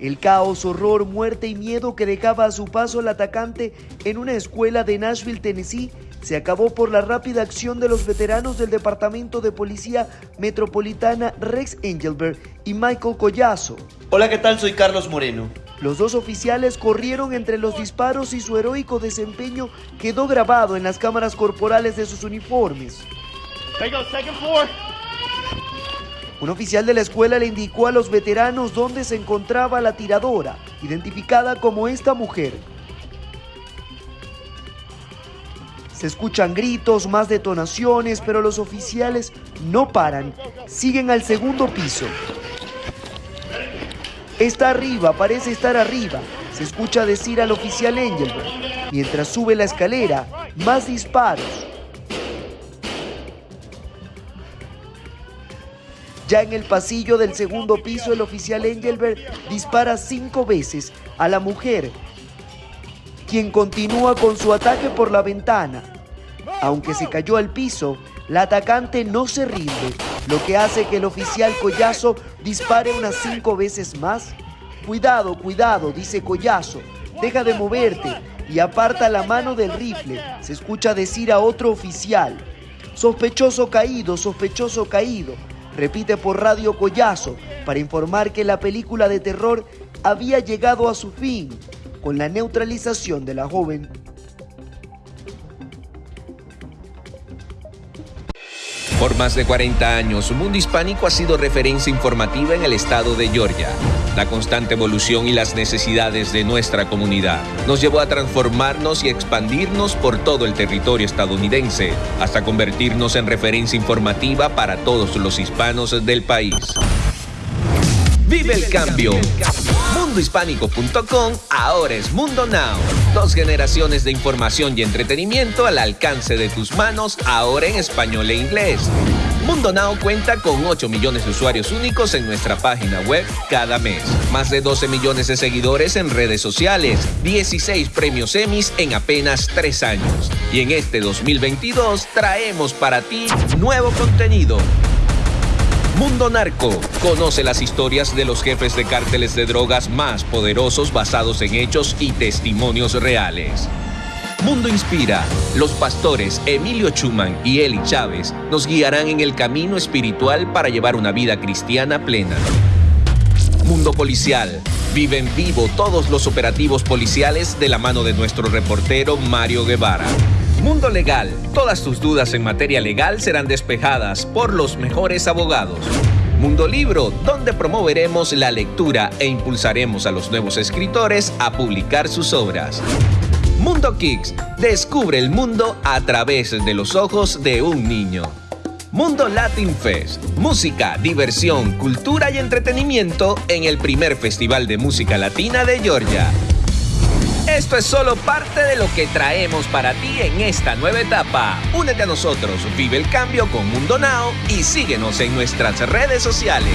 El caos, horror, muerte y miedo que dejaba a su paso el atacante en una escuela de Nashville, Tennessee, se acabó por la rápida acción de los veteranos del Departamento de Policía Metropolitana Rex Engelberg y Michael Collazo. Hola, ¿qué tal? Soy Carlos Moreno. Los dos oficiales corrieron entre los disparos y su heroico desempeño quedó grabado en las cámaras corporales de sus uniformes. Un oficial de la escuela le indicó a los veteranos dónde se encontraba la tiradora, identificada como esta mujer. Se escuchan gritos, más detonaciones, pero los oficiales no paran, siguen al segundo piso. Está arriba, parece estar arriba, se escucha decir al oficial Engelberg. Mientras sube la escalera, más disparos. Ya en el pasillo del segundo piso, el oficial Engelberg dispara cinco veces a la mujer, quien continúa con su ataque por la ventana. Aunque se cayó al piso, la atacante no se rinde, lo que hace que el oficial Collazo dispare unas cinco veces más. Cuidado, cuidado, dice Collazo, deja de moverte y aparta la mano del rifle, se escucha decir a otro oficial. Sospechoso caído, sospechoso caído repite por Radio Collazo para informar que la película de terror había llegado a su fin con la neutralización de la joven. Por más de 40 años, Mundo Hispánico ha sido referencia informativa en el estado de Georgia. La constante evolución y las necesidades de nuestra comunidad nos llevó a transformarnos y expandirnos por todo el territorio estadounidense, hasta convertirnos en referencia informativa para todos los hispanos del país. Vive el cambio. Mundohispánico.com ahora es Mundo Now. Dos generaciones de información y entretenimiento al alcance de tus manos, ahora en español e inglés. Mundo Now cuenta con 8 millones de usuarios únicos en nuestra página web cada mes, más de 12 millones de seguidores en redes sociales, 16 premios Emmys en apenas 3 años. Y en este 2022 traemos para ti nuevo contenido. Mundo Narco. Conoce las historias de los jefes de cárteles de drogas más poderosos basados en hechos y testimonios reales. Mundo Inspira. Los pastores Emilio Chuman y Eli Chávez nos guiarán en el camino espiritual para llevar una vida cristiana plena. Mundo Policial. Vive en vivo todos los operativos policiales de la mano de nuestro reportero Mario Guevara. Mundo Legal. Todas tus dudas en materia legal serán despejadas por los mejores abogados. Mundo Libro, donde promoveremos la lectura e impulsaremos a los nuevos escritores a publicar sus obras. Mundo Kicks. Descubre el mundo a través de los ojos de un niño. Mundo Latin Fest. Música, diversión, cultura y entretenimiento en el primer Festival de Música Latina de Georgia. Esto es solo parte de lo que traemos para ti en esta nueva etapa. Únete a nosotros, vive el cambio con Mundo Now y síguenos en nuestras redes sociales.